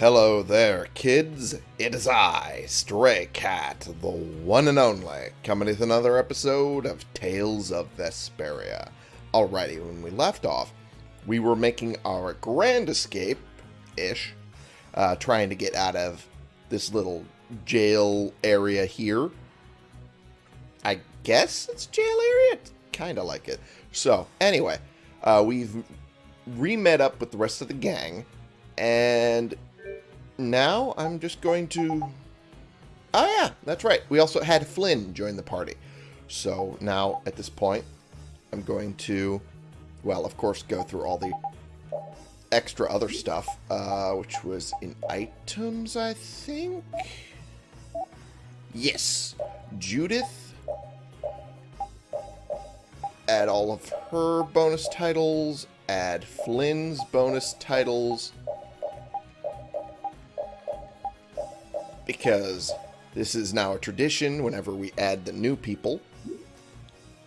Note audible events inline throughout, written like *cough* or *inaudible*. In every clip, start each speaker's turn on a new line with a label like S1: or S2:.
S1: Hello there, kids. It is I, Stray Cat, the one and only, coming with another episode of Tales of Vesperia. Alrighty, when we left off, we were making our grand escape-ish, uh, trying to get out of this little jail area here. I guess it's jail area? Kind of like it. So, anyway, uh, we've re-met up with the rest of the gang, and now I'm just going to... Oh yeah, that's right. We also had Flynn join the party. So now, at this point, I'm going to, well, of course, go through all the extra other stuff, uh, which was in items, I think? Yes. Judith. Add all of her bonus titles. Add Flynn's bonus titles. Because this is now a tradition whenever we add the new people.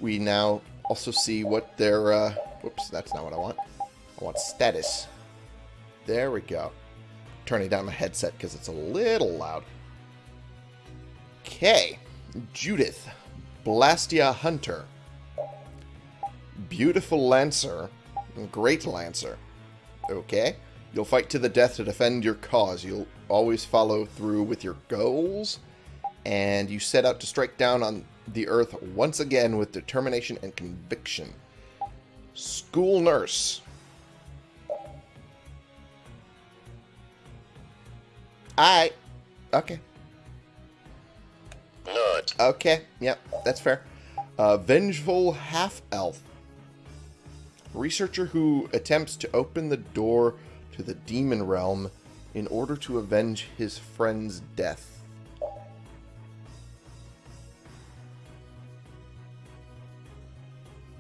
S1: We now also see what their, uh, whoops, that's not what I want. I want status. There we go. Turning down my headset because it's a little loud. Okay. Judith. Blastia Hunter. Beautiful Lancer. Great Lancer. Okay. You'll fight to the death to defend your cause. You'll always follow through with your goals. And you set out to strike down on the earth once again with determination and conviction. School nurse. I. Okay.
S2: Not.
S1: Okay. Yep. That's fair. Uh, vengeful half-elf. Researcher who attempts to open the door to the demon realm in order to avenge his friend's death.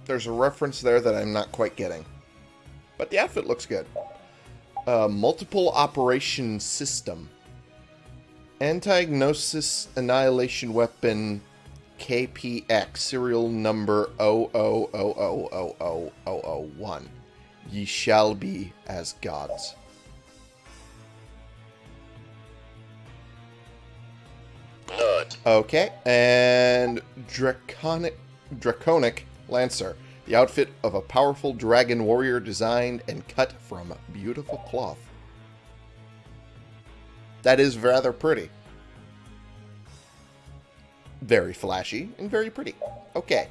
S1: There's a reference there that I'm not quite getting. But the outfit looks good. Uh, multiple operation system. Anti-Gnosis Annihilation Weapon KPX, serial number 000000001. Ye shall be as gods. Okay, and Draconic, Draconic Lancer. The outfit of a powerful dragon warrior designed and cut from beautiful cloth. That is rather pretty. Very flashy and very pretty. Okay,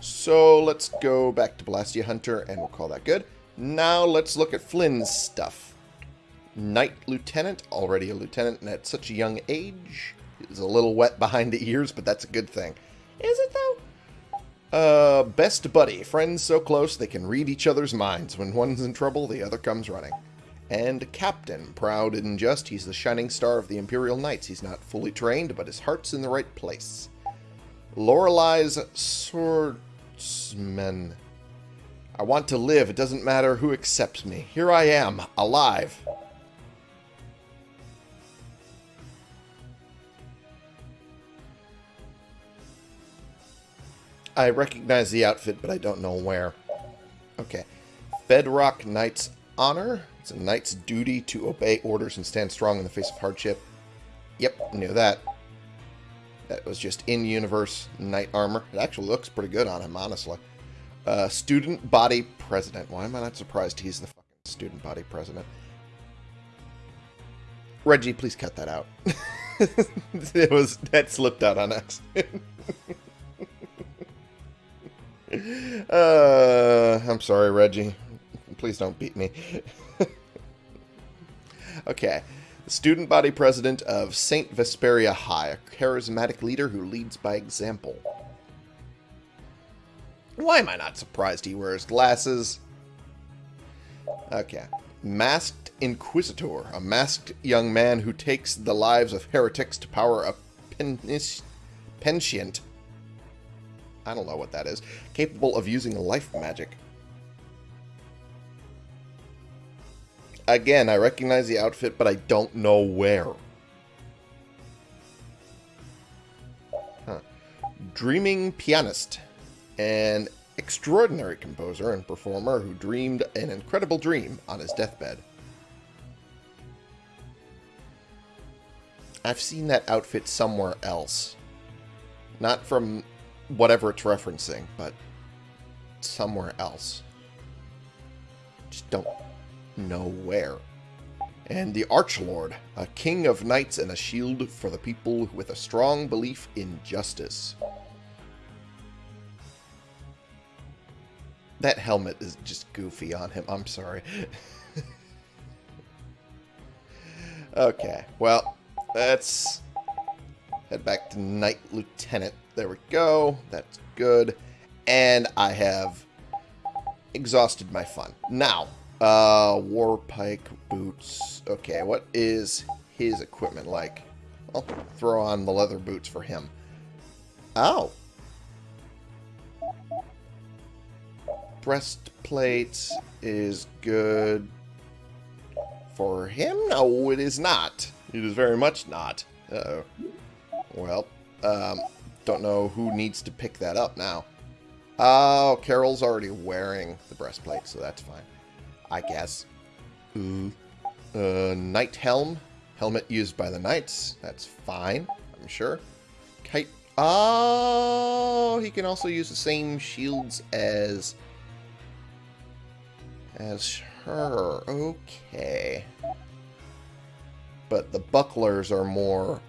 S1: so let's go back to Blastia Hunter and we'll call that good. Now let's look at Flynn's stuff. Knight Lieutenant, already a lieutenant and at such a young age. Is a little wet behind the ears, but that's a good thing. Is it though? Uh, best buddy. Friends so close they can read each other's minds. When one's in trouble, the other comes running. And Captain. Proud and just, he's the shining star of the Imperial Knights. He's not fully trained, but his heart's in the right place. Lorelei's swordsman. I want to live. It doesn't matter who accepts me. Here I am, alive. I recognize the outfit, but I don't know where. Okay. Bedrock Knight's Honor. It's a knight's duty to obey orders and stand strong in the face of hardship. Yep, knew that. That was just in-universe knight armor. It actually looks pretty good on him, honestly. Uh, student body president. Why am I not surprised he's the fucking student body president? Reggie, please cut that out. *laughs* it was that slipped out on accident. *laughs* uh, I'm sorry, Reggie. Please don't beat me. *laughs* okay. Student body president of St. Vesperia High, a charismatic leader who leads by example. Why am I not surprised he wears glasses? Okay. Masked Inquisitor, a masked young man who takes the lives of heretics to power a pensiant. I don't know what that is. Capable of using life magic. Again, I recognize the outfit, but I don't know where. Huh. Dreaming Pianist. An extraordinary composer and performer who dreamed an incredible dream on his deathbed. I've seen that outfit somewhere else. Not from whatever it's referencing, but somewhere else. Just don't know where. And the Archlord, a king of knights and a shield for the people with a strong belief in justice. That helmet is just goofy on him. I'm sorry. *laughs* okay, well, let's head back to Knight Lieutenant. There we go. That's good. And I have exhausted my fun. Now, uh, war pike boots. Okay, what is his equipment like? I'll throw on the leather boots for him. Oh. Breastplate is good for him? No, it is not. It is very much not. Uh oh Well, um, don't know who needs to pick that up now. Oh, Karol's already wearing the breastplate, so that's fine. I guess. Ooh. Uh, Knight Helm. Helmet used by the Knights. That's fine, I'm sure. Kite. Oh, he can also use the same shields as... As her. Okay. But the bucklers are more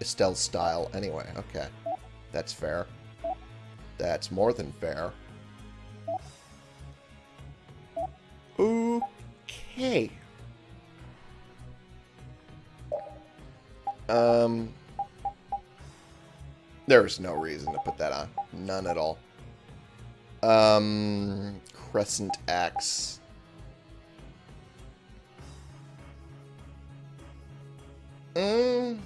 S1: Estelle style anyway. Okay. That's fair. That's more than fair. Okay. Um, there's no reason to put that on. None at all. Um, Crescent Axe. Mm.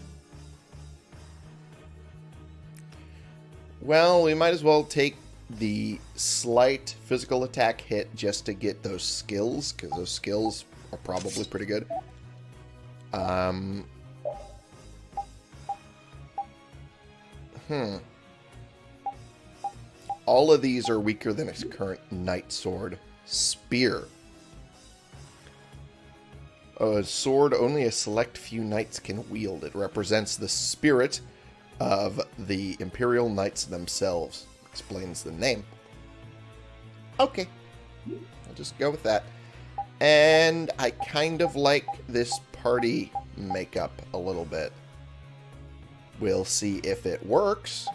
S1: Well, we might as well take the slight physical attack hit just to get those skills, because those skills are probably pretty good. Um, hmm. All of these are weaker than its current Knight Sword. Spear. A sword only a select few knights can wield. It represents the spirit of the Imperial Knights themselves explains the name. Okay. I'll just go with that. And I kind of like this party makeup a little bit. We'll see if it works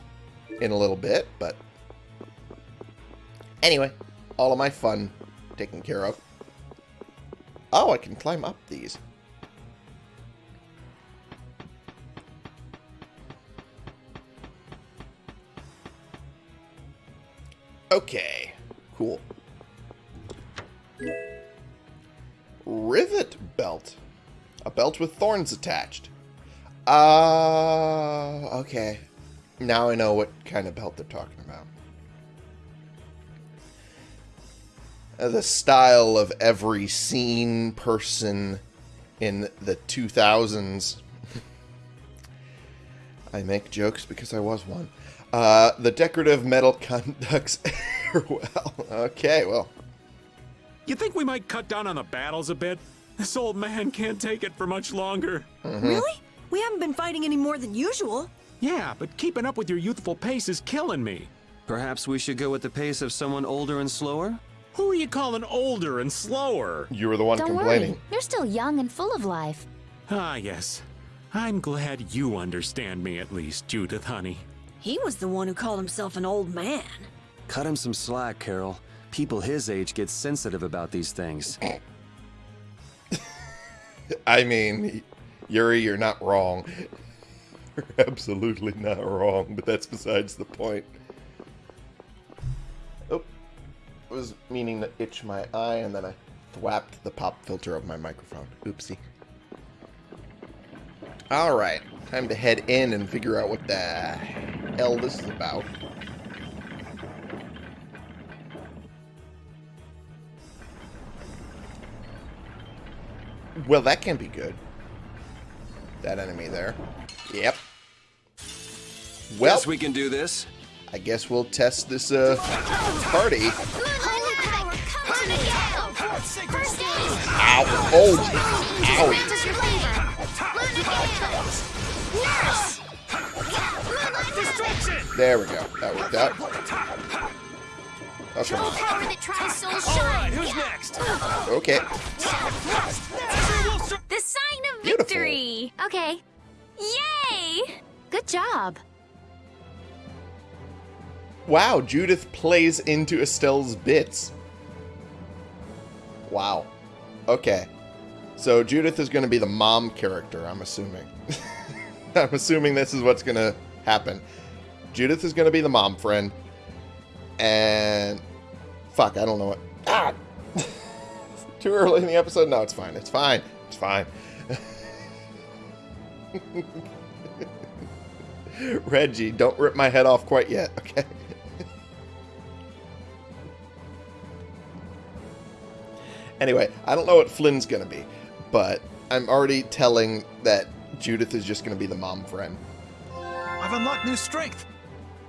S1: in a little bit, but anyway, all of my fun taken care of. Oh, I can climb up these. Okay, cool. Rivet belt. A belt with thorns attached. Uh, okay. Now I know what kind of belt they're talking about. Uh, the style of every scene person in the 2000s. *laughs* I make jokes because I was one. Uh, the decorative metal conducts *laughs* air well. Okay, well.
S3: You think we might cut down on the battles a bit? This old man can't take it for much longer.
S4: Mm -hmm. Really? We haven't been fighting any more than usual.
S3: Yeah, but keeping up with your youthful pace is killing me.
S5: Perhaps we should go with the pace of someone older and slower?
S3: Who are you calling older and slower?
S1: You were the one
S6: Don't
S1: complaining.
S6: Worry. You're still young and full of life.
S3: Ah, yes. I'm glad you understand me at least, Judith, honey.
S4: He was the one who called himself an old man.
S5: Cut him some slack, Karol. People his age get sensitive about these things. *laughs*
S1: I mean, Yuri, you're not wrong. You're *laughs* absolutely not wrong, but that's besides the point. Oh, I was meaning to itch my eye, and then I thwapped the pop filter of my microphone. Oopsie. Alright, time to head in and figure out what the hell this is about. Well, that can be good. That enemy there. Yep. Well,
S5: Guess we can do this.
S1: I guess we'll test this uh, party. Ow. Oh. Owie. There we go. That worked out.
S6: Show
S1: Okay.
S6: power that tries so shine.
S7: next?
S1: Okay.
S6: The sign of
S1: Beautiful.
S6: victory. Okay. Yay! Good job.
S1: Wow, Judith plays into Estelle's bits. Wow. Okay. So Judith is going to be the mom character, I'm assuming. *laughs* *laughs* I'm assuming this is what's going to happen. Judith is going to be the mom friend. And. Fuck, I don't know what. Ah! *laughs* Too early in the episode? No, it's fine. It's fine. It's fine. *laughs* Reggie, don't rip my head off quite yet, okay? anyway, I don't know what Flynn's gonna be, but I'm already telling that Judith is just gonna be the mom friend.
S7: I've unlocked new strength.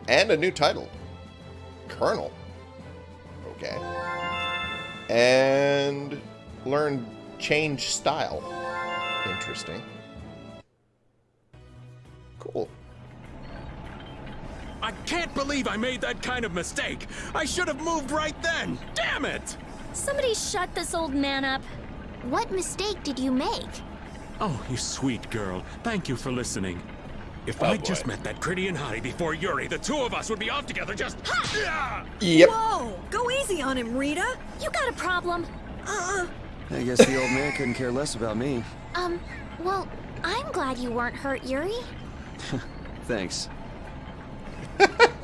S1: And a new title Colonel. Okay. And learn change style. Interesting. Cool.
S3: I can't believe I made that kind of mistake. I should have moved right then. Damn it!
S6: Somebody shut this old man up. What mistake did you make?
S3: Oh, you sweet girl. Thank you for listening. If
S1: Oh,
S3: I
S1: boy.
S3: just met that Pretty and Hottie before Yuri, the two of us would be off together just. Yeah!
S1: Yep.
S4: Whoa! Go easy on him, Rita.
S6: You got a problem?
S4: Uh-uh.
S5: I guess the old man couldn't care less about me.
S6: Um, well, I'm glad you weren't hurt, Yuri. *laughs*
S5: Thanks. *laughs*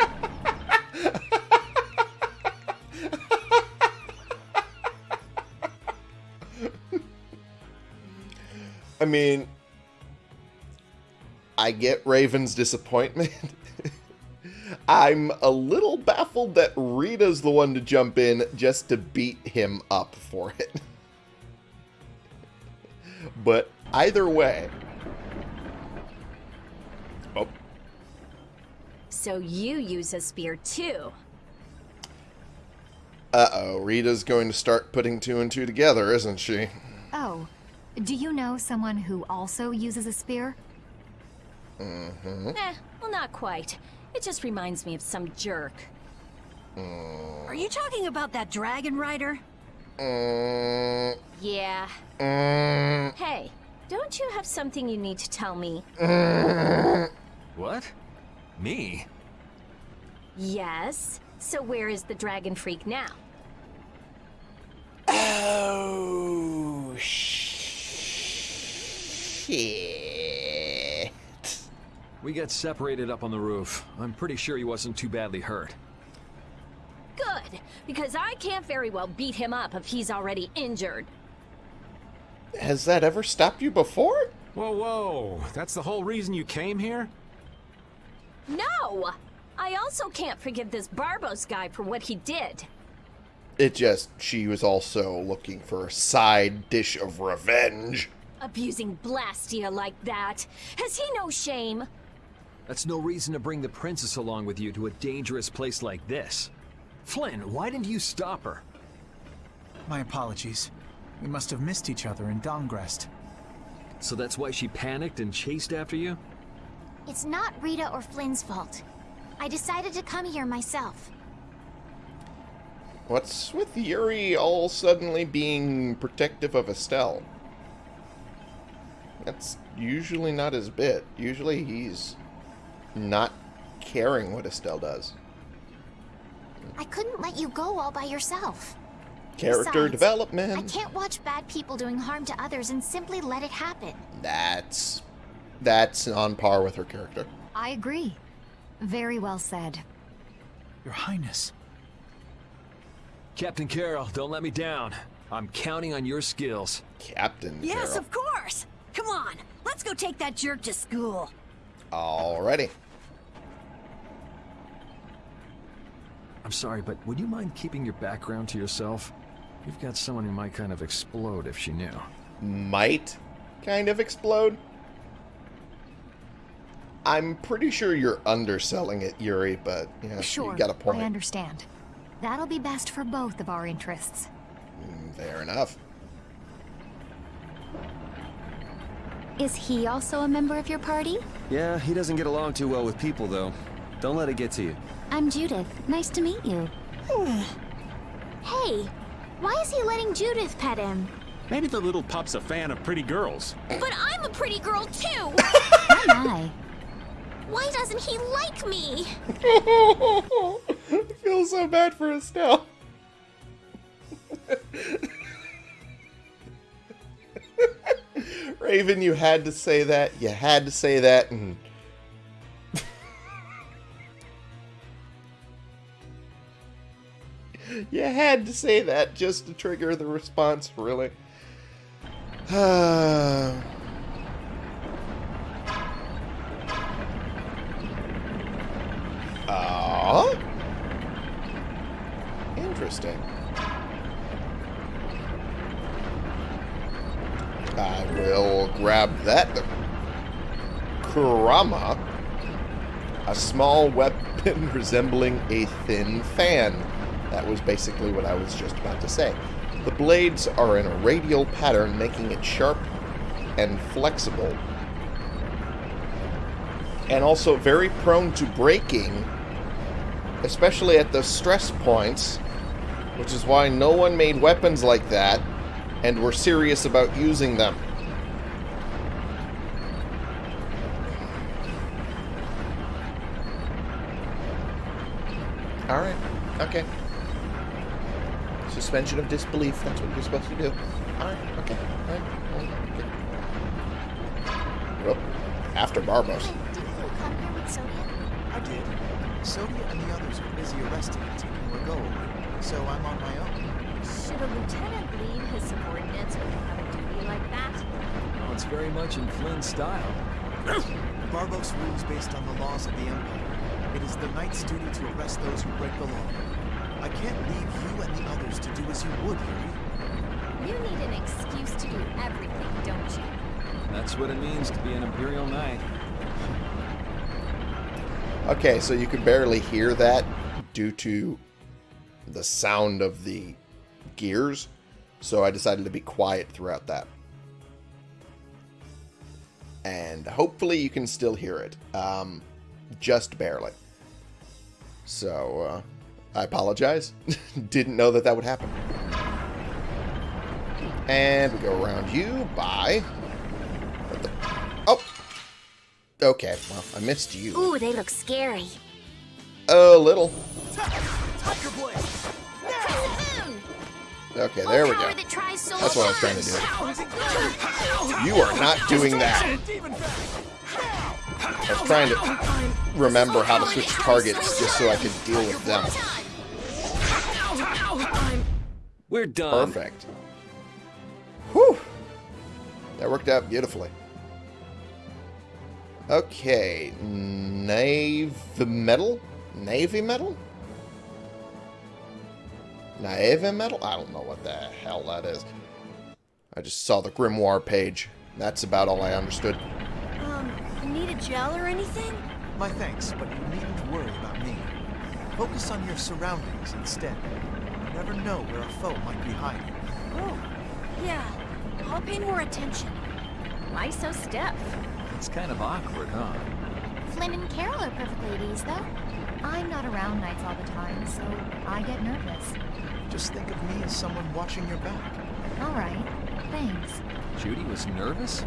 S1: I mean, I get Raven's disappointment. *laughs* I'm a little baffled that Rita's the one to jump in just to beat him up for it. *laughs* but either way. Oh,
S8: So you use a spear too.
S1: uh oh. Rita's going to start putting two and two together, isn't she?
S9: Oh, do you know someone who also uses a spear?
S1: Mm-hmm.
S8: Eh, well, not quite. It just reminds me of some jerk.
S4: are you talking about that dragon rider?
S1: Mm,
S8: Yeah.
S1: mm,
S8: Hey, don't you have something you need to tell me?
S7: What? Me?
S8: Yes. So where is the dragon freak now?
S1: Oh, shit.
S5: We got separated up on the roof. I'm pretty sure he wasn't too badly hurt.
S8: Good, because I can't very well beat him up if he's already injured.
S1: Has that ever stopped you before?
S3: Whoa, whoa. That's the whole reason you came here?
S8: No! I also can't forgive this Barbos guy for what he did.
S1: It just, she was also looking for a side dish of revenge.
S8: Abusing Blastia like that. Has he no shame?
S5: That's no reason to bring the princess along with you to a dangerous place like this. Flynn, why didn't you stop her?
S7: My apologies. We must have missed each other in Dahngrest.
S5: So that's why she panicked and chased after you?
S6: It's not Rita or Flynn's fault. I decided to come here myself.
S1: What's with Yuri all suddenly being protective of Estelle? That's usually not his bit. Usually he's not caring what Estelle does.
S6: I couldn't let you go all by yourself.
S1: Character
S6: Besides,
S1: development.
S6: I can't watch bad people doing harm to others and simply let it happen.
S1: That's that's on par with her character.
S9: I agree. Very well said.
S7: Your Highness.
S5: Captain Karol, don't let me down. I'm counting on your skills.
S1: Captain
S4: Yes,
S1: Karol.
S4: of course. Come on, let's go take that jerk to school.
S1: Alrighty.
S5: I'm sorry, but would you mind keeping your background to yourself? You've got someone who might kind of explode if she knew.
S1: Might kind of explode. I'm pretty sure you're underselling it, Yuri, but yeah,
S9: Sure,
S1: you got a point.
S9: I understand. That'll be best for both of our interests.
S1: Mm, Fair enough.
S6: Is he also a member of your party?
S5: Yeah, he doesn't get along too well with people, though.
S10: Don't let it get to you.
S6: I'm Judith. Nice to meet you. *sighs* hey, why is he letting Judith pet him?
S3: Maybe the little pup's a fan of pretty girls.
S8: But I'm a pretty girl too! *laughs*
S6: Oh my.
S8: Why doesn't he like me? *laughs*
S1: I feel so bad for Estelle. Raven, you had to say that. You had to say that. And *laughs* you had to say that just to trigger the response, really. *sighs* Ah. Interesting. I will grab that. Kurama. A small weapon *laughs* resembling a thin fan. That was basically what I was just about to say. The blades are in a radial pattern, making it sharp and flexible. And also very prone to breaking, especially at the stress points, which is why no one made weapons like that and were serious about using them. Alright, okay. Suspension of disbelief, that's what you're supposed to do. Alright, okay, alright. Okay. Well, after Barbos.
S6: Hey, didn't you come here with Sodia?
S7: I did. Sodia and the others are busy arresting and taking Ragou, so I'm on my own.
S8: Should a lieutenant lead his subordinates when they have a duty like that?
S5: Oh, it's very much in Flynn's style. *clears throat*
S7: Barbos rules based on the laws of the Empire. It is the Knight's duty to arrest those who break the law. I can't leave you and the others to do as you would, Yuri.
S8: You need an excuse to do everything, don't you?
S5: That's what it means to be an Imperial Knight.
S1: Okay, so you can barely hear that due to the sound of the gears. So I decided to be quiet throughout that. And hopefully you can still hear it. Um, just barely. So, uh, I apologize. *laughs* Didn't know that that would happen. And we go around you by... What the... Oh! Okay, well, I missed you.
S6: Ooh, they look scary.
S1: A little.
S7: Tiger Blade!
S1: Okay, there we go.
S6: Power that tries so
S1: That's what I was trying to do. You are not doing that. I was trying to remember how to switch targets just so I could deal with them.
S5: We're done.
S1: Perfect. Whew. That worked out beautifully. Okay, Navy Metal? Navy Metal? Navy Metal? I don't know what the hell that is. I just saw the Grimoire page. That's about all I understood.
S4: Um, need a gel or anything?
S7: My thanks, but you needn't worry about me. Focus on your surroundings instead. You never know where a foe might be hiding.
S4: Oh, yeah. I'll pay more attention.
S8: Why so stiff?
S5: It's kind of awkward, huh?
S6: Flynn and Karol are perfect ladies, though.
S9: I'm not around knights all the time, so I get nervous.
S7: Just think of me as someone watching your back.
S9: All right, thanks.
S5: Judy was nervous?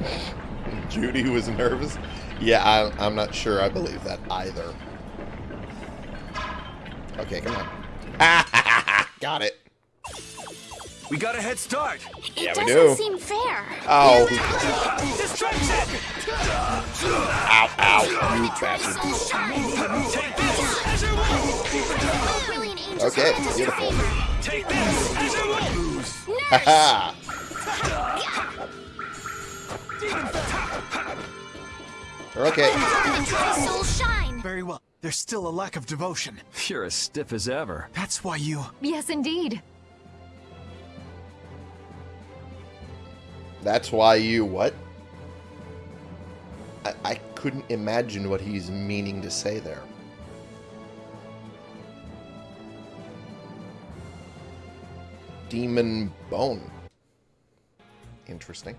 S5: *laughs*
S1: Judy was nervous. Yeah, I, I'm not sure I believe that either. Okay, come on. *laughs* Got it.
S10: We got a head start.
S6: It
S1: Yeah, we
S6: doesn't
S1: do.
S6: seem fair.
S1: Oh.
S10: Distraction!
S1: Ow, ow, you bastard.
S10: Take this as you will.
S6: Brilliant angels
S1: Okay,
S6: are in his
S1: beautiful.
S10: Take this as you will.
S1: Haha. Okay.
S6: Let my soul shine.
S7: Very well. There's still a lack of devotion.
S5: You're as stiff as ever.
S7: That's why you...
S9: Yes, indeed.
S1: That's why you what? I, I couldn't imagine what he's meaning to say there. Demon bone. Interesting.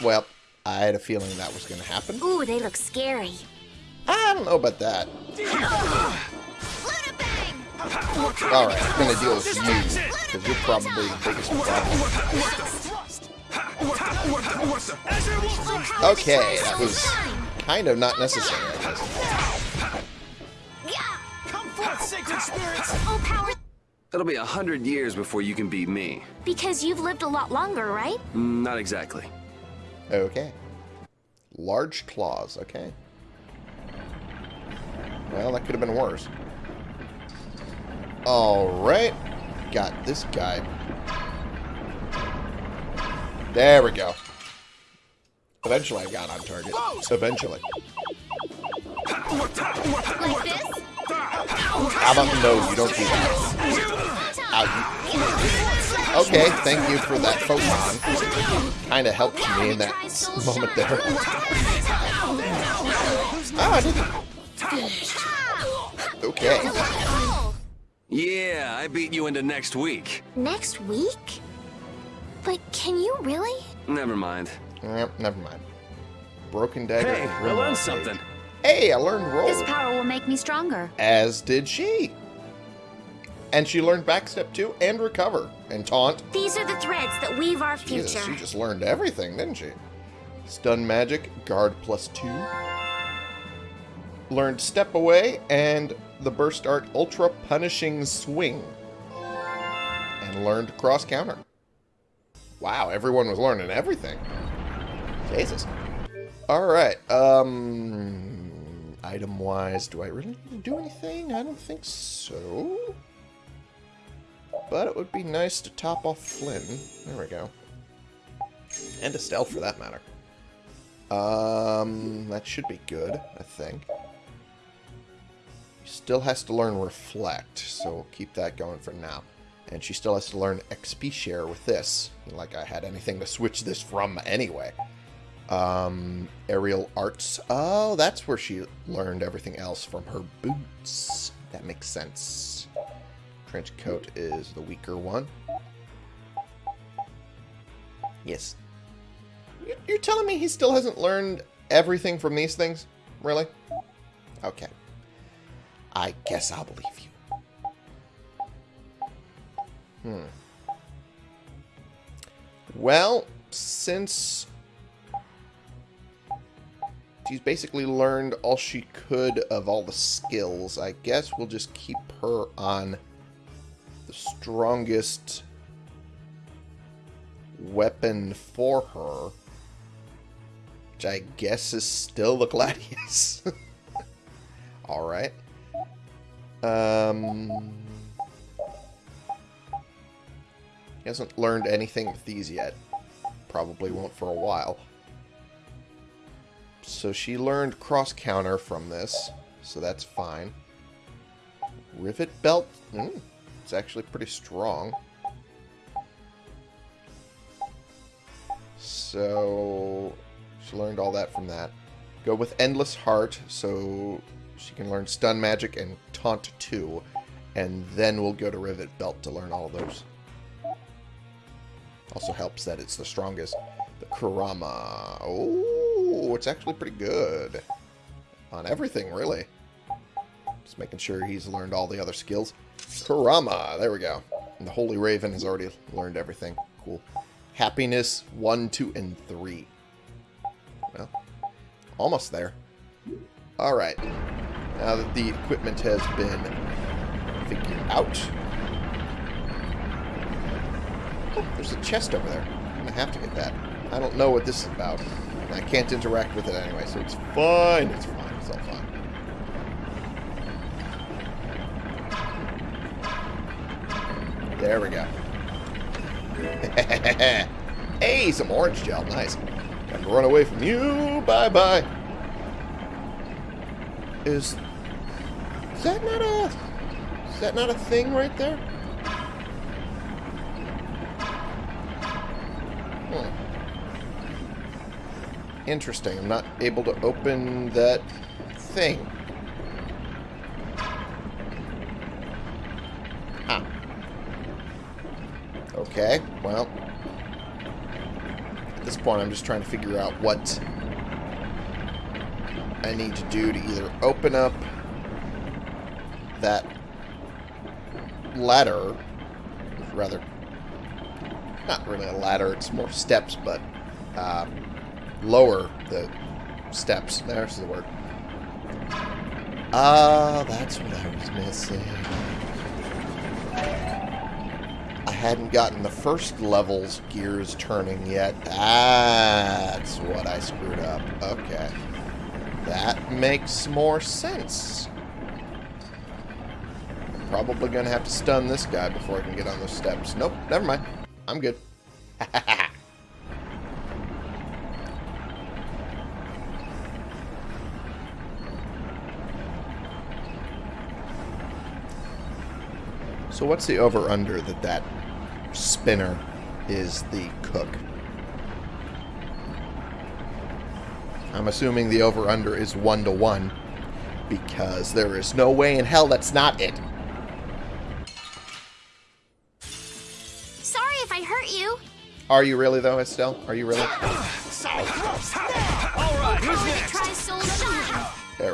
S1: Well, I had a feeling that was going to happen.
S6: Ooh, they look scary.
S1: I don't know about that. Alright, I'm going to deal with you, because you're probably the biggest problem. Okay, that was kind of not necessary, I guess.
S10: Come forth, sacred spirits!
S6: Oh, power.
S11: It'll be a hundred years before you can beat me.
S6: Because you've lived a lot longer, right?
S11: Mm, Not exactly.
S1: Okay. Large claws, okay. Well, that could have been worse. Alright. Got this guy. There we go. Eventually I got on target. Eventually.
S6: Like this?
S1: How about no, you don't do that. Okay, thank you for that photon. Kinda helped me in that moment there. Oh, I didn't. Okay.
S11: Yeah, I beat you into next week.
S6: Next week? But can you really?
S11: Never mind.
S1: Yep, never mind. Broken dagger.
S11: Hey, I learned something.
S1: Hey, I learned roll.
S9: This power will make me stronger.
S1: As did she. And she learned backstep too, and recover, and taunt.
S6: These are the threads that weave our
S1: Jesus,
S6: future.
S1: she just learned everything, didn't she? Stun magic, guard plus two. Learned step away, and the burst art ultra punishing swing. And learned cross counter. Wow, everyone was learning everything. Jesus. Alright, um... Item-wise, do I really need to do anything? I don't think so. But it would be nice to top off Flynn. There we go. And Estelle, for that matter. Um, that should be good, I think. She still has to learn Reflect, so we'll keep that going for now. And she still has to learn XP Share with this. Like I had anything to switch this from anyway. Um, Aerial Arts. Oh, that's where she learned everything else from her boots. That makes sense. Trench coat is the weaker one. Yes. You- You're telling me he still hasn't learned everything from these things? Really? Okay. I guess I'll believe you. Hmm. Well, since she's basically learned all she could of all the skills, I guess we'll just keep her on the strongest weapon for her. Which I guess is still the Gladius. *laughs* Alright. Um, he hasn't learned anything with these yet. Probably won't for a while. So she learned cross counter from this, so that's fine. Rivet belt, mm, it's actually pretty strong. So she learned all that from that. Go with endless heart, so she can learn stun magic and taunt 2, and then we'll go to rivet belt to learn all those. Also helps that it's the strongest. The Kurama. Oh, it's actually pretty good. On everything, really. Just making sure he's learned all the other skills. Kurama. There we go. And the Holy Raven has already learned everything. Cool. Happiness 1, 2, and 3. Well, almost there. Alright. Now that the equipment has been figured out. Oh, there's a chest over there. I'm going to have to get that. I don't know what this is about. I can't interact with it anyway, so it's fine. It's fine. There we go. *laughs* hey, some orange gel. Nice. Got to run away from you. Bye-bye. Is... Is that not a... Is that not a thing right there? Hmm. Interesting. I'm not able to open that thing. Huh. Okay, well. At this point, I'm just trying to figure out what I need to do to either open up that ladder, rather, not really a ladder, it's more steps, but uh, lower the steps. There's the word. Ah, that's what I was missing. Hadn't gotten the first level's gears turning yet. That's what I screwed up. Okay. That makes more sense. I'm probably going to have to stun this guy before I can get on those steps. Nope, never mind. I'm good. *laughs* so what's the over-under that that spinner is the cook? I'm assuming the over-under is one to one because there is no way in hell that's not it.
S6: Sorry if I hurt you.
S1: Are you really though, Estelle? Are you really?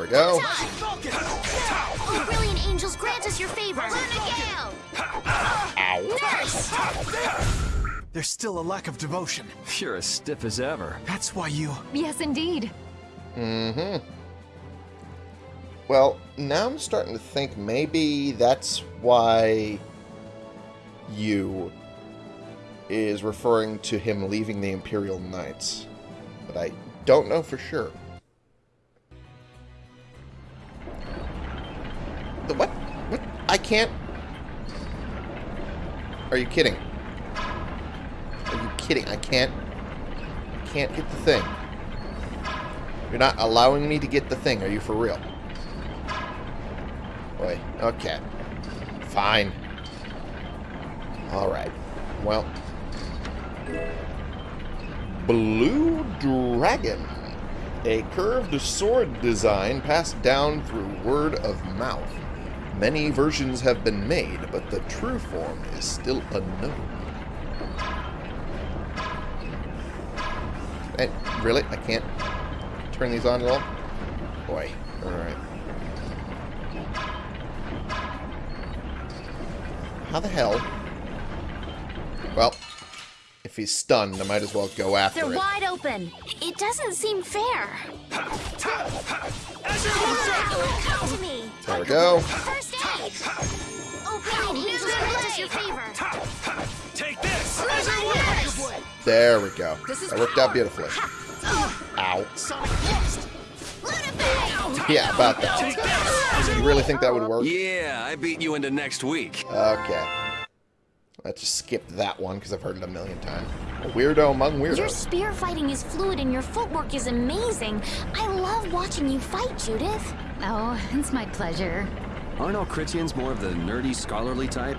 S1: We go.
S6: Oh, brilliant angels, grant us your favor. Luna Gale. Nurse.
S7: There's still a lack of devotion.
S5: You're as stiff as ever.
S7: That's why you...
S9: Yes, indeed.
S1: Mm-hmm. Well, now I'm starting to think maybe that's why you is referring to him leaving the Imperial Knights. But I don't know for sure. The what? What? I can't... Are you kidding? Are you kidding? I can't... Can't get the thing. You're not allowing me to get the thing. Are you for real? Boy, okay. Fine. Alright. Well. Blue Dragon. A curved sword design passed down through word of mouth. Many versions have been made, but the true form is still unknown. Hey, really? I can't turn these on at all? Boy. Alright. How the hell? Well, if he's stunned, I might as well go after
S6: They're
S1: it.
S6: wide open. It doesn't seem fair. Come to me.
S1: There we go.
S6: First aid. Brilliant angels, your favor.
S10: Take this!
S6: Nurse.
S1: There we go. That worked out beautifully. Ow. Yeah, about that. You really think that would work?
S11: Yeah, I beat you into next week.
S1: Okay. Let's just skip that one because I've heard it a million times. A weirdo among weirdos.
S6: Your spear fighting is fluid and your footwork is amazing. I love watching you fight, Judith.
S9: Oh, it's my pleasure.
S11: Aren't all Krityans more of the nerdy, scholarly type?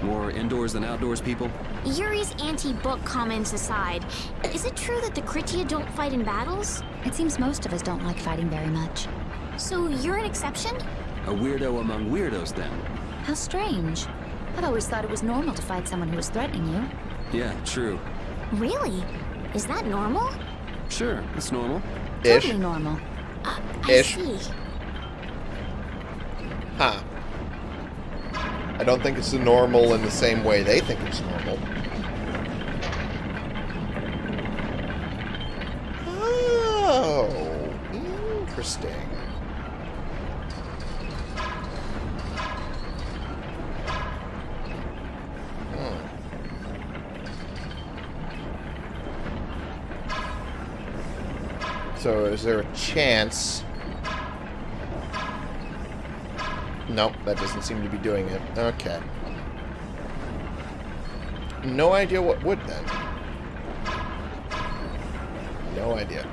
S11: More indoors than outdoors people?
S6: Yuri's anti-book comments aside, is it true that the Kritia don't fight in battles?
S9: It seems most of us don't like fighting very much.
S6: So you're an exception?
S11: A weirdo among weirdos, then?
S9: How strange. I've always thought it was normal to fight someone who was threatening you.
S11: Yeah, true.
S6: Really? Is that normal?
S11: Sure, it's normal.
S1: Ish.
S9: Totally normal.
S6: Uh, I
S1: Ish.
S6: see.
S1: Huh. I don't think it's normal in the same way they think it's normal. Oh, interesting. Hmm. So is there a chance... Nope, that doesn't seem to be doing it. Okay. No idea what would then. No idea.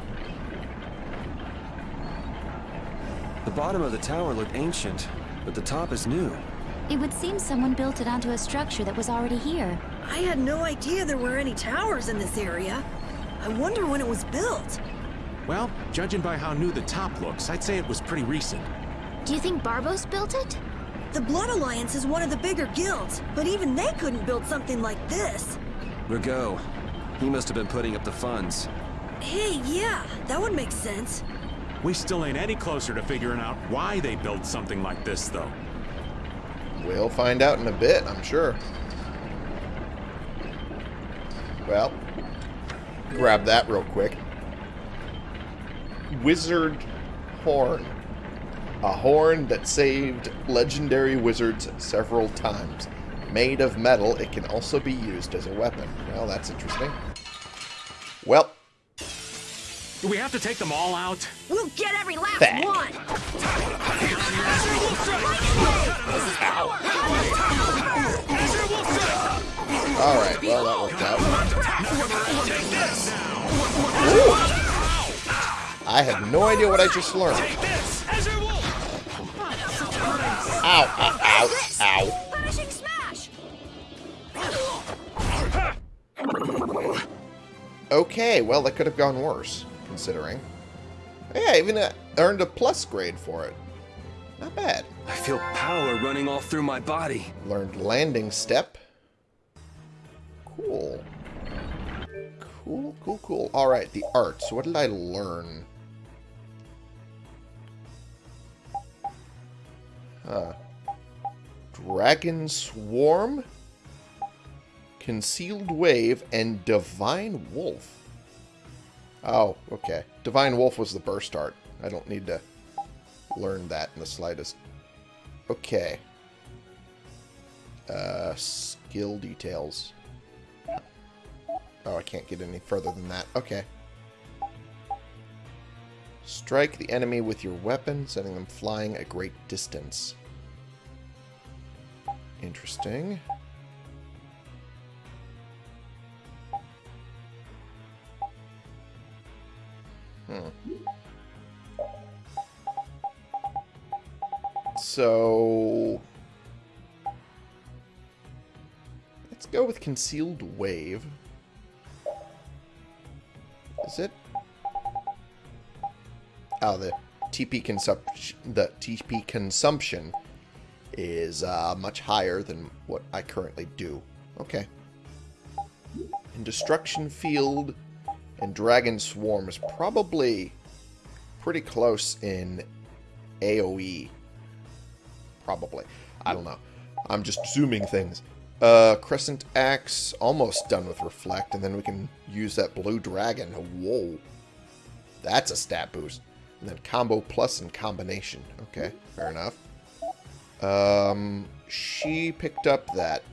S11: The bottom of the tower looked ancient, but the top is new.
S9: It would seem someone built it onto a structure that was already here.
S12: I had no idea there were any towers in this area. I wonder when it was built.
S3: Well, judging by how new the top looks, I'd say it was pretty recent.
S6: Do you think Barbos built it?
S12: The Blood Alliance is one of the bigger guilds, but even they couldn't build something like this.
S11: Ragou, He must have been putting up the funds.
S12: Hey, yeah, that would make sense.
S3: We still ain't any closer to figuring out why they built something like this, though.
S1: We'll find out in a bit, I'm sure. Well, grab that real quick. Wizard Horn. A horn that saved legendary wizards several times. Made of metal, it can also be used as a weapon. Well, that's interesting. Well,
S3: Do we have to take them all out?
S4: We'll get every last
S1: Back.
S4: one.
S1: alright, well, that worked out. Ooh. I have no idea what I just learned. Ow, ow, ow, ow. Okay, well, that could have gone worse, considering. Yeah, I even uh, earned a plus grade for it. Not bad.
S11: I feel power running all through my body.
S1: Learned landing step. Cool. Cool, cool, cool. Alright, the arts. What did I learn? Huh. Dragon Swarm? Concealed Wave and Divine Wolf. Oh, okay. Divine Wolf was the burst art. I don't need to learn that in the slightest. Okay. Uh, skill details. Oh, I can't get any further than that. Okay. Strike the enemy with your weapon, sending them flying a great distance. Interesting. Hmm. So... Let's go with Concealed Wave. Oh, the TP consumption, the TP consumption is uh, much higher than what I currently do. Okay. And Destruction Field and Dragon Swarm is probably pretty close in AoE. Probably. I don't know. I'm just zooming things. Uh, Crescent Axe, almost done with Reflect, and then we can use that Blue Dragon. Whoa. That's a stat boost. And then Combo Plus and Combination. Okay, fair enough. Um, she picked up that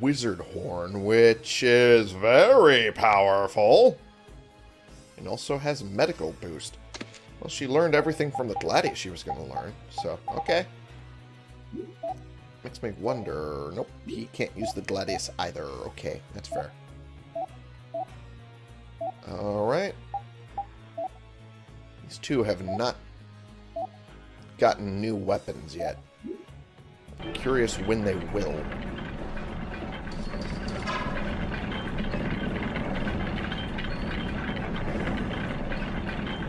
S1: Wizard Horn, which is very powerful. And also has Medical Boost. Well, she learned everything from the Gladius she was going to learn, so, okay. Makes me wonder... Nope, he can't use the Gladius either. Okay, that's fair. Alright. These two have not gotten new weapons yet. Curious when they will.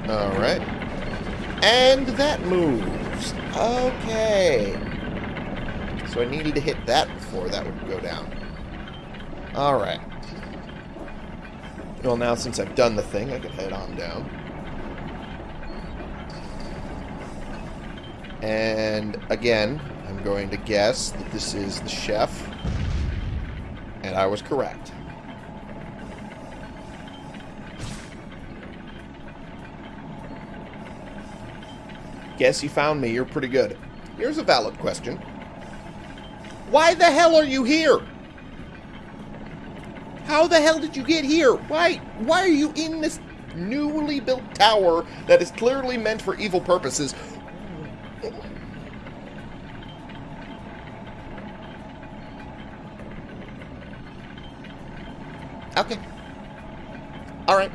S1: Alright. And that moves. Okay. So I needed to hit that before that would go down. Alright. Well, now since I've done the thing, I can head on down. And again, I'm going to guess that this is the chef. And I was correct. Guess you found me. You're pretty good. Here's a valid question. Why the hell are you here? How the hell did you get here? Why why are you in this newly built tower that is clearly meant for evil purposes? Okay. Alright.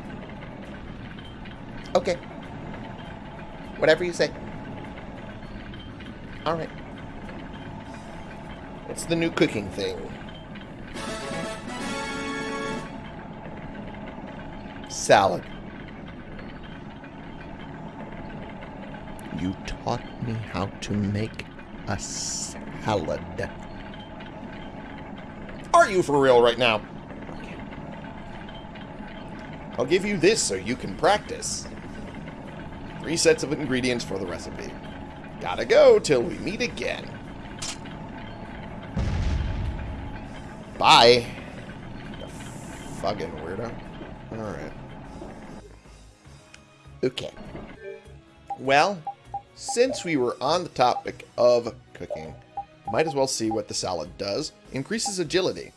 S1: Okay. Whatever you say. Alright. It's the new cooking thing. Salad. You taught me how to make a salad. Are you for real right now? I'll give you this so you can practice. Three sets of ingredients for the recipe. Gotta go till we meet again. Bye. You fucking weirdo. Alright. Okay. Well, since we were on the topic of cooking, might as well see what the salad does. Increases agility.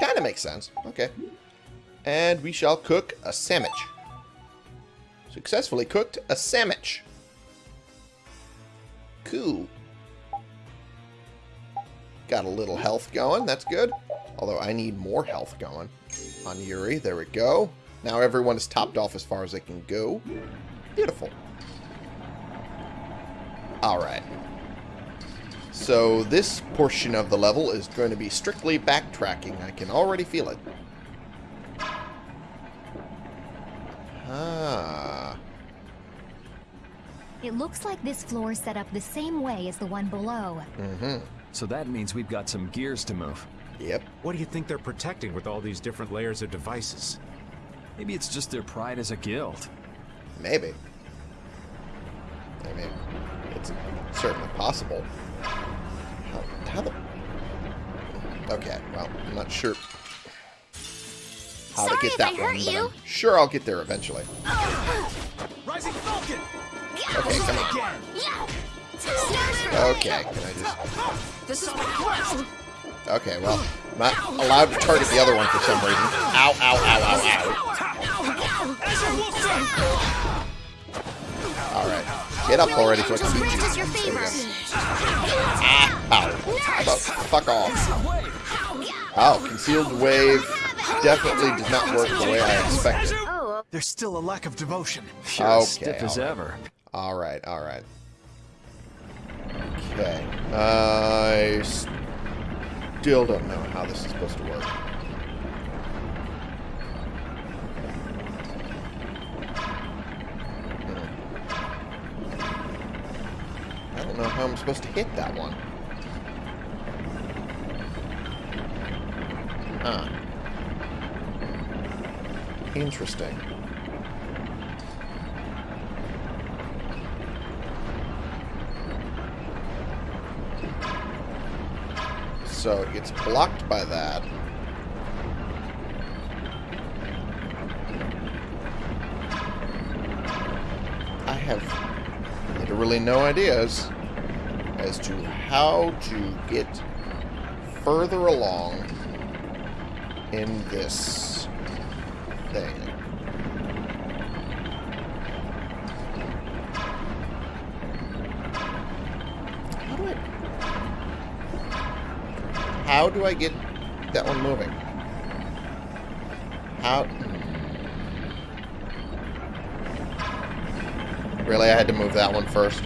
S1: Kind of makes sense. Okay. And we shall cook a sandwich. Successfully cooked a sandwich. Cool. Got a little health going. That's good. Although I need more health going on Yuri. There we go. Now everyone is topped off as far as they can go. Beautiful. Alright. So this portion of the level is going to be strictly backtracking. I can already feel it. Ah.
S13: It looks like this floor is set up the same way as the one below.
S1: Mm-hmm.
S5: So that means we've got some gears to move.
S1: Yep.
S3: What do you think they're protecting with all these different layers of devices?
S5: Maybe it's just their pride as a guild.
S1: Maybe. I mean, it's certainly possible. How, how the... Okay, well, I'm not sure how
S6: Sorry
S1: to get
S6: if
S1: that
S6: I
S1: one,
S6: hurt
S1: but
S6: you.
S1: I'm sure I'll get there eventually.
S10: Rising Falcon!
S1: Okay, come on. Okay, can I just...
S8: This is what
S1: Okay, well, I'm not allowed to target the other one for some reason. Ow, ow, ow, ow, ow. Alright. Get up already so I can beat you.
S6: Just your favor.
S1: Ah, ow. Fuck, fuck off. Oh, concealed wave definitely did not work the way I expected.
S6: Oh,
S7: There's still a lack of devotion.
S5: You're as
S1: Okay,
S5: stiff as
S1: alright.
S5: ever.
S1: Alright, alright. Okay. I still don't know how this is supposed to work. Don't know how I'm supposed to hit that one. Huh. Interesting. So it gets blocked by that. I have literally no ideas as to how to get further along in this thing. How do I how do I get that one moving? How? Hmm. Really, I had to move that one first.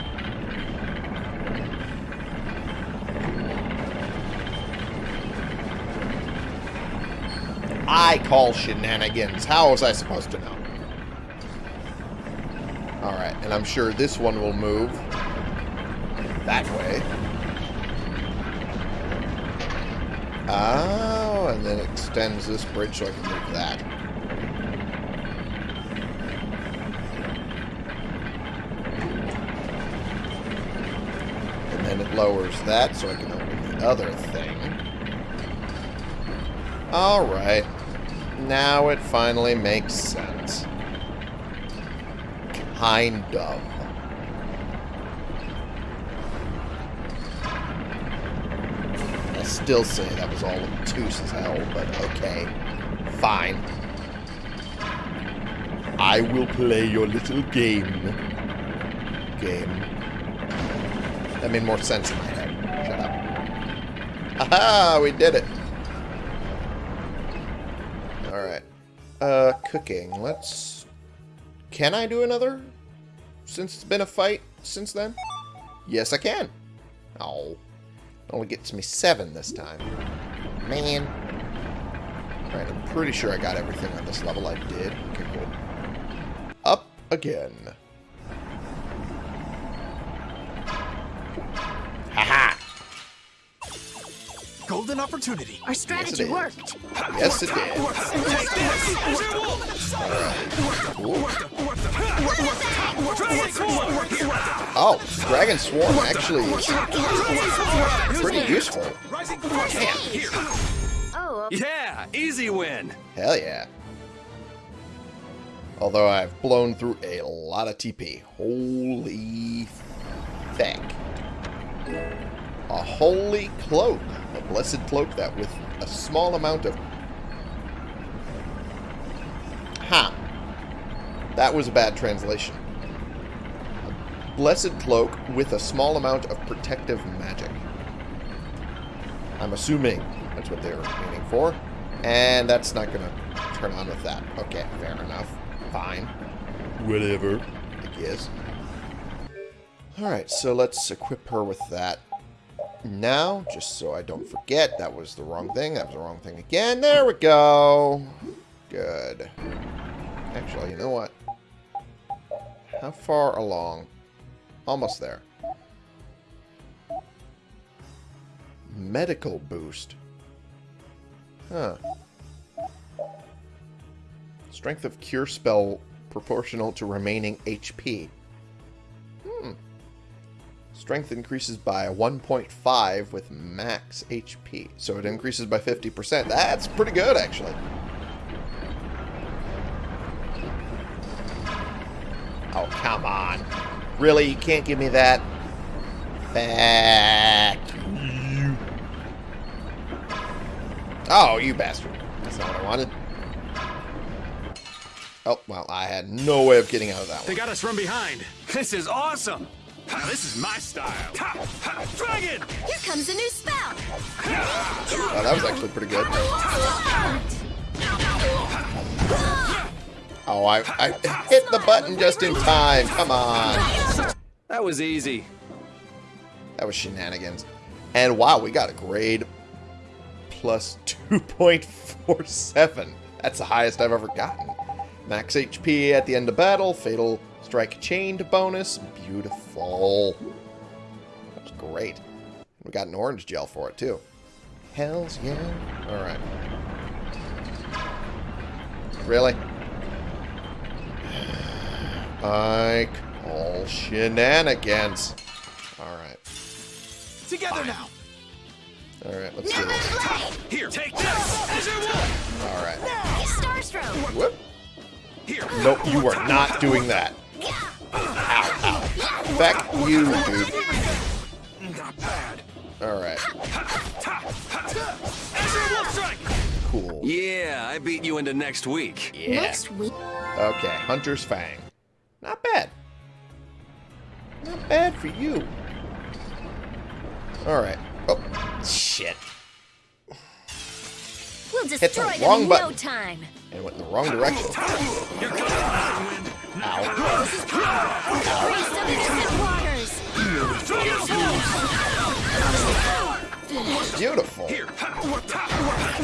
S1: I call shenanigans. How was I supposed to know? Alright, and I'm sure this one will move that way. Oh, and then extends this bridge so I can move that. And then it lowers that so I can open the other thing. Alright. Now it finally makes sense. Kind of. I still say that was all obtuse as hell, but okay. Fine. I will play your little game. Game. That made more sense in my head. Shut up. Aha! We did it! Cooking. Let's... Can I do another? Since it's been a fight since then? Yes, I can. Oh. Only gets me seven this time. Man. Alright, I'm pretty sure I got everything on this level. I did. Okay, cool. Up again.
S7: Golden opportunity.
S6: Our strategy
S1: is.
S6: worked.
S1: Yes, it did. Oh, Dragon Swarm actually is pretty useful.
S6: Oh,
S11: Yeah, easy win.
S1: Hell yeah. Although I've blown through a lot of TP. Holy feck. A holy cloak. A blessed cloak that with a small amount of... Ha. That was a bad translation. A blessed cloak with a small amount of protective magic. I'm assuming that's what they were meaning for. And that's not going to turn on with that. Okay, fair enough. Fine. Whatever. I guess. Alright, so let's equip her with that. Now, just so I don't forget, that was the wrong thing. That was the wrong thing again. There we go. Good. Actually, you know what? How far along? Almost there. Medical boost. Huh. Strength of cure spell proportional to remaining HP. Strength increases by 1.5 with max HP. So it increases by 50%. That's pretty good, actually. Oh, come on. Really? You can't give me that? Back. Oh, you bastard. That's not what I wanted. Oh, well, I had no way of getting out of that one.
S3: They got us from behind.
S11: This is awesome.
S3: Ha, This is my style. Ha, ha, Dragon!
S8: Here comes a new spell.
S1: Oh, that was actually pretty good. Oh, I, I hit the button just in time. Come on.
S11: That was easy.
S1: That was shenanigans. And wow, we got a grade plus 2.47. That's the highest I've ever gotten. Max HP at the end of battle, fatal strike chained bonus. Beautiful. That was great. We got an orange gel for it too. Hells yeah. Alright. Really? I call shenanigans. Alright.
S7: Together now.
S1: Alright, let's do this.
S3: Here, take this! Azure Wolf!
S1: Alright.
S8: Starstroke.
S1: Whoop.
S3: Here!
S1: Nope, you are not doing that. Ow, ow. Feck you, dude.
S3: Not bad.
S1: Alright,
S3: Azure Wolf Strike!
S1: cool.
S11: Yeah, I beat you into next week.
S1: Yeah.
S6: next week.
S1: Okay, Hunter's Fang. Not bad. Not bad for you. Alright. Oh, shit.
S8: We'll
S1: the
S8: destroy them
S1: wrong
S8: in no time.
S1: And went in the wrong direction.
S3: Here comes the wind.
S1: Ow.
S8: Priest of innocent waters.
S1: Beautiful.
S3: Here. Ha, what, ha,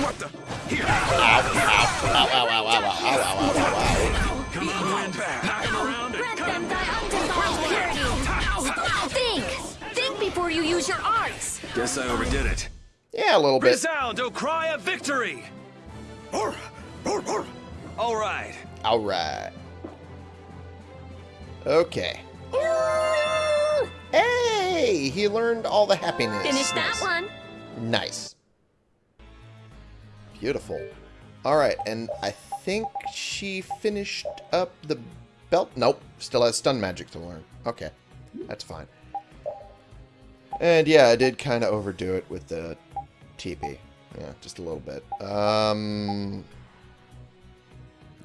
S3: what the? Here.
S1: Ow, ow, ow, ow, ow, ow, ow, ow, ow, ow,
S3: Come on, wind. Knock him around and
S8: Grant
S3: cut
S8: them
S3: him.
S8: thy undefiled purity. Think. Think before you use your arts.
S11: Guess I overdid it.
S1: Yeah, a little bit.
S11: Resound, O cry of victory! All right.
S1: Alright. Okay. Hey! He learned all the happiness.
S8: Finish that one.
S1: Nice. Beautiful. Alright, and I think she finished up the belt. Nope, still has stun magic to learn. Okay, that's fine. And yeah, I did kind of overdo it with the TP. Yeah, just a little bit. Um,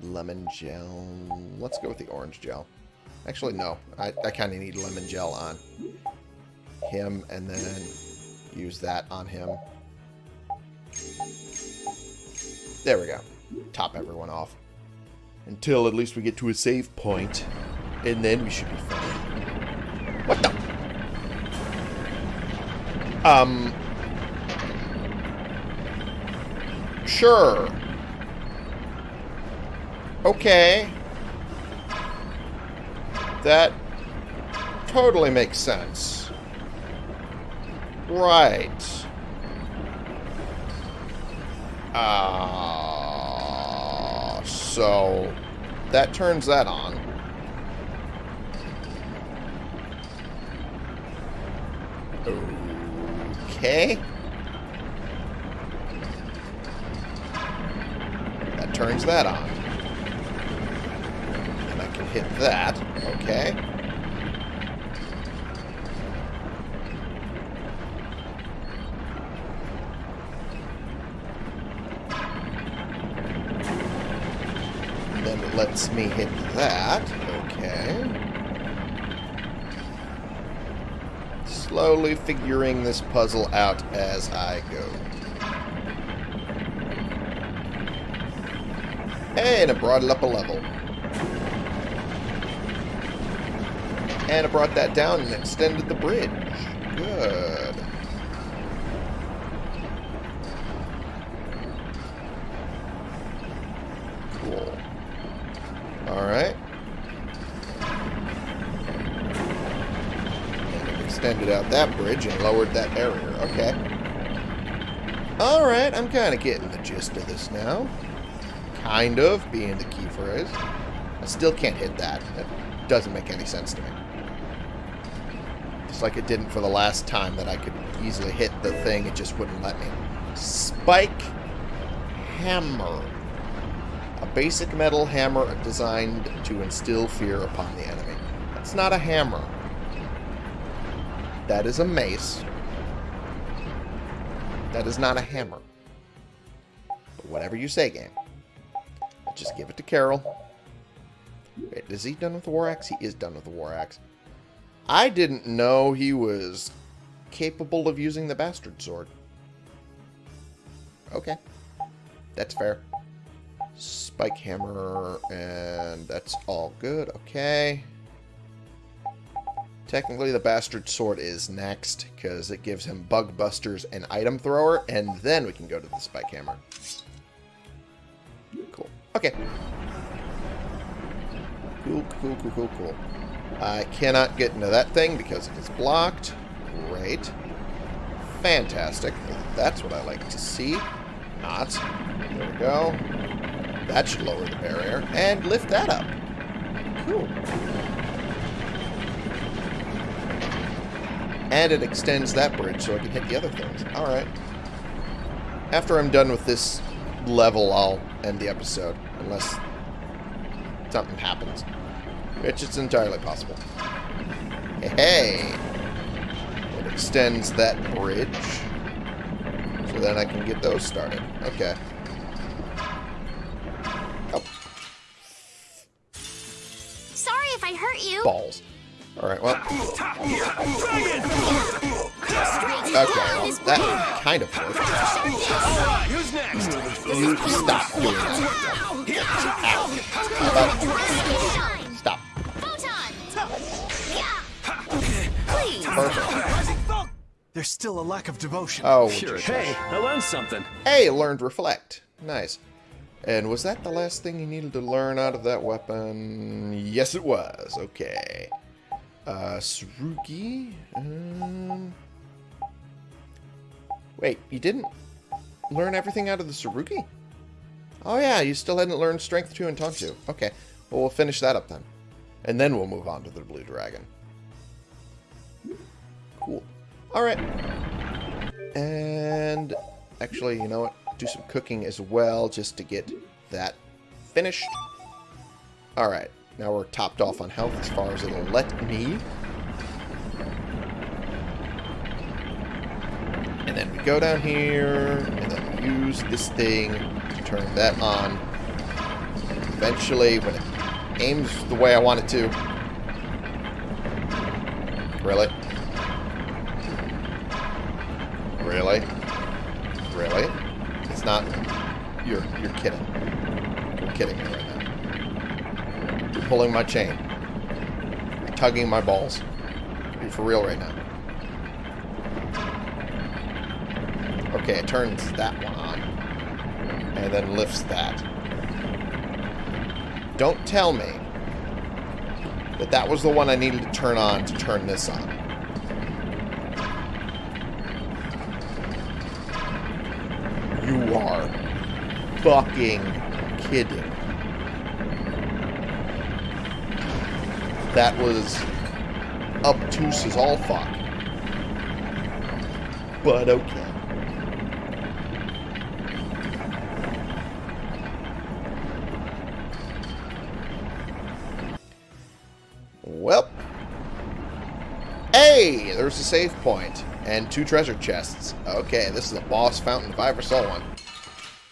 S1: lemon gel. Let's go with the orange gel. Actually, no. I, I kind of need lemon gel on him and then use that on him. There we go. Top everyone off. Until at least we get to a save point, And then we should be fine. What the? Um... Sure. Okay. That totally makes sense. Right. Uh, so that turns that on. Okay. That turns that on. And I can hit that. Okay. Then it lets me hit that. Okay. Slowly figuring this puzzle out as I go. And it brought it up a level. And it brought that down and extended the bridge. Good. Cool. Alright. Extended out that bridge and lowered that barrier. Okay. Alright, I'm kind of getting the gist of this now. Kind of, being the key phrase. I still can't hit that. That doesn't make any sense to me. Like it didn't for the last time that I could easily hit the thing, it just wouldn't let me. Spike Hammer. A basic metal hammer designed to instill fear upon the enemy. That's not a hammer. That is a mace. That is not a hammer. But whatever you say, game. Just give it to Karol. Wait, is he done with the War Axe? He is done with the War Axe. I didn't know he was capable of using the Bastard Sword. Okay. That's fair. Spike Hammer, and that's all good. Okay. Technically, the Bastard Sword is next, because it gives him Bug Busters and Item Thrower, and then we can go to the Spike Hammer. Cool. Okay. Cool, cool, cool, cool, cool. I cannot get into that thing because it is blocked. Great. Fantastic. That's what I like to see. Not. There we go. That should lower the barrier. And lift that up. Cool. And it extends that bridge so I can hit the other things. Alright. After I'm done with this level, I'll end the episode. Unless something happens. Which is entirely possible. Hey! It extends that bridge. So then I can get those started. Okay. Oh,
S6: Sorry if I hurt you.
S1: balls. Alright, well. Okay, well, that kind of worked.
S10: Who's next?
S1: You stop doing that. How about- Perfect.
S7: There's still a lack of devotion.
S1: Oh,
S11: Sure. Hey, I learned something.
S1: Hey, learned reflect. Nice. And was that the last thing you needed to learn out of that weapon? Yes, it was. Okay. Uh, Sarugi? Um... Wait, you didn't learn everything out of the Sarugi? Oh yeah, you still hadn't learned Strength 2 and Taunt 2. Okay, well we'll finish that up then. And then we'll move on to the Blue Dragon. Alright. And actually, you know what? Do some cooking as well just to get that finished. Alright, now we're topped off on health as far as it'll let me. And then we go down here, and then use this thing to turn that on. Eventually, when it aims the way I want it to. Really? Really? Really? It's not... You're, you're kidding. You're kidding me right now. You're pulling my chain. You're tugging my balls. Are for real right now? Okay, it turns that one on. And then lifts that. Don't tell me that that was the one I needed to turn on to turn this on. You are fucking kidding? That was obtuse as all fuck. But okay. Well. Hey! There's a save point And two treasure chests. Okay, this is a boss fountain if I ever saw one.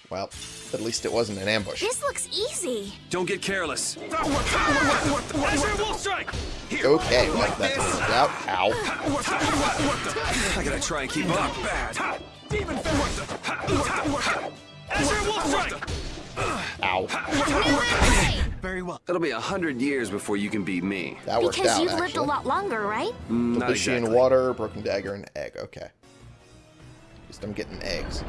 S1: Well, at least it wasn't an ambush.
S6: This looks easy.
S11: Don't get careless.
S10: Azure Wolf Strike!
S1: Okay, well, that worked out. Ow.
S11: I gotta try and keep up.
S10: Demon Azure Wolf
S1: Ow.
S7: Very well.
S11: It'll be a hundred years before you can beat me.
S1: That worked
S6: Because
S1: out,
S6: you've lived a lot longer, right?
S11: Mm, Not
S1: Fishy
S11: exactly.
S1: in water, broken dagger, and egg. Okay. At least I'm getting eggs.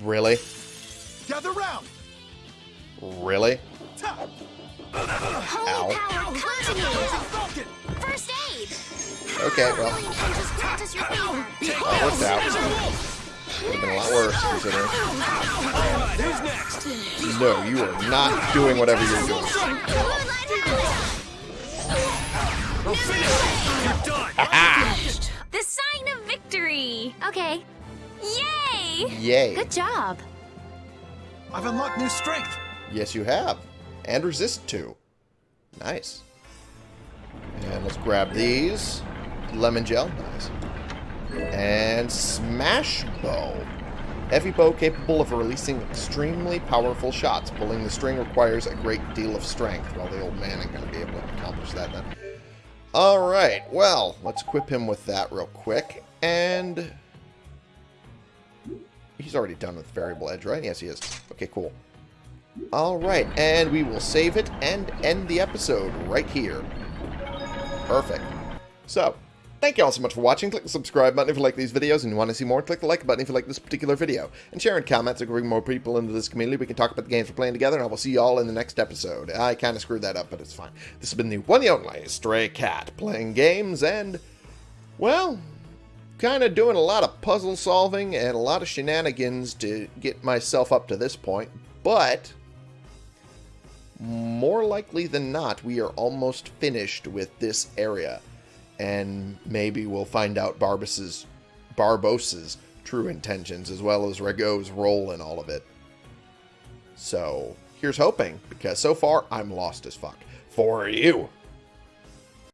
S1: Really?
S7: Gather round.
S1: Really?
S6: Holy
S1: Ow.
S6: power, come to me!
S7: Falcon.
S6: First aid!
S1: Okay, well,
S6: Really, and just practice your favor.
S1: that worked out. Would have been a lot worse, considering.
S10: Who's next?
S1: No, you are not doing whatever you're doing.
S10: You're done!
S6: The sign of victory! Okay. Yay!
S1: Yay.
S6: Good job.
S7: I've unlocked new strength.
S1: Yes, you have. And resist too. Nice. And let's grab these. Lemon gel. Nice. And smash bow. Heavy bow capable of releasing extremely powerful shots. Pulling the string requires a great deal of strength. Well, the old man ain't going to be able to accomplish that then. Alright, well, let's equip him with that real quick. And... He's already done with variable edge, right? Yes, he is. Okay, cool. Alright, and we will save it and end the episode right here. Perfect. So, thank you all so much for watching. Click the subscribe button if you like these videos and you want to see more. Click the like button if you like this particular video. And share so we can bring more people into this community. We can talk about the games we're playing together, and I will see you all in the next episode. I kind of screwed that up, but it's fine. This has been the one and only Stray Cat, playing games and, well, kind of doing a lot of puzzle solving and a lot of shenanigans to get myself up to this point, but more likely than not, we are almost finished with this area. And maybe we'll find out Barbos's, Barbos's true intentions, as well as Ragou's role in all of it. So, here's hoping, because so far, I'm lost as fuck. For you!